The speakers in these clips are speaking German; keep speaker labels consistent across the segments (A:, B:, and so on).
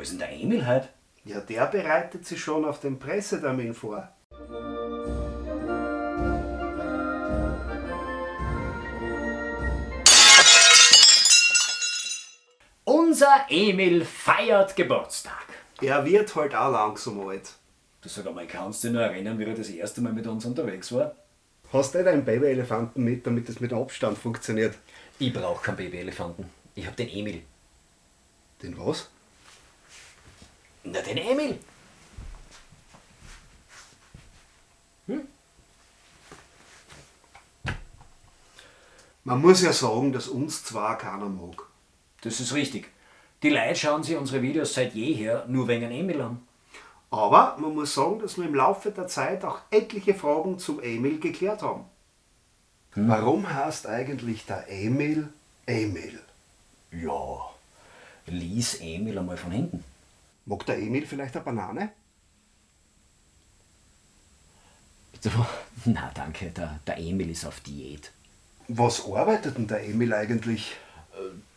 A: Wo ist denn der Emil heute?
B: Ja, der bereitet sich schon auf den Pressetermin vor.
A: Unser Emil feiert Geburtstag.
B: Er wird halt auch langsam alt.
A: Du sag einmal, kannst du dich noch erinnern, wie er das erste Mal mit uns unterwegs war?
B: Hast du nicht einen Babyelefanten mit, damit es mit Abstand funktioniert?
A: Ich brauche keinen Babyelefanten. Ich hab den Emil.
B: Den was?
A: Na, den Emil.
B: Man muss ja sagen, dass uns zwar keiner mag.
A: Das ist richtig. Die Leute schauen sich unsere Videos seit jeher nur wegen einem Emil an.
B: Aber man muss sagen, dass wir im Laufe der Zeit auch etliche Fragen zum Emil geklärt haben. Warum heißt eigentlich der Emil Emil?
A: Ja, lies Emil einmal von hinten.
B: Mag der Emil vielleicht eine Banane?
A: Na danke, der, der Emil ist auf Diät.
B: Was arbeitet denn der Emil eigentlich?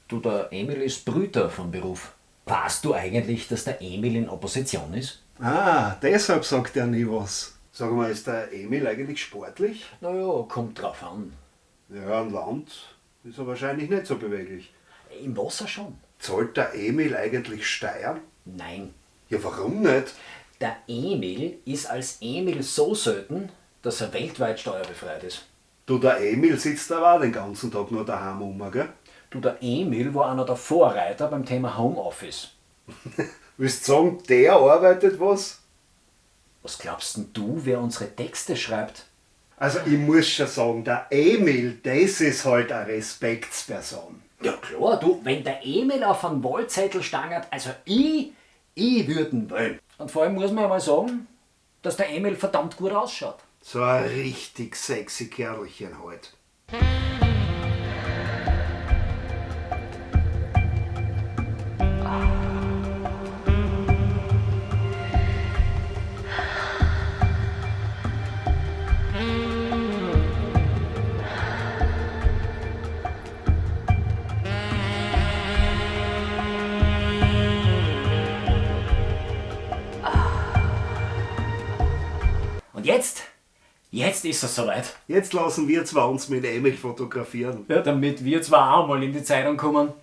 A: Du, der Emil ist Brüter von Beruf. Weißt du eigentlich, dass der Emil in Opposition ist?
B: Ah, deshalb sagt er nie was. Sag mal, ist der Emil eigentlich sportlich?
A: Naja, kommt drauf an.
B: Ja, an Land ist er wahrscheinlich nicht so beweglich.
A: Im Wasser schon.
B: Zahlt der Emil eigentlich Steuern?
A: Nein.
B: Ja, warum nicht?
A: Der Emil ist als Emil so selten, dass er weltweit steuerbefreit ist.
B: Du, der Emil sitzt aber auch den ganzen Tag nur daheim rum, gell?
A: Du, der Emil war einer der Vorreiter beim Thema Homeoffice.
B: Willst du sagen, der arbeitet was?
A: Was glaubst denn du, wer unsere Texte schreibt?
B: Also ich muss schon sagen, der Emil, das ist halt eine Respektsperson.
A: Ja klar, du, wenn der Emil auf einen Wahlzettel stangert, also ich, ich würden wählen. Und vor allem muss man ja mal sagen, dass der Emil verdammt gut ausschaut.
B: So ein richtig sexy Kerlchen halt.
A: Jetzt ist es soweit.
B: Jetzt lassen wir zwar uns mit Emil fotografieren.
A: Ja, damit wir zwar auch mal in die Zeitung kommen.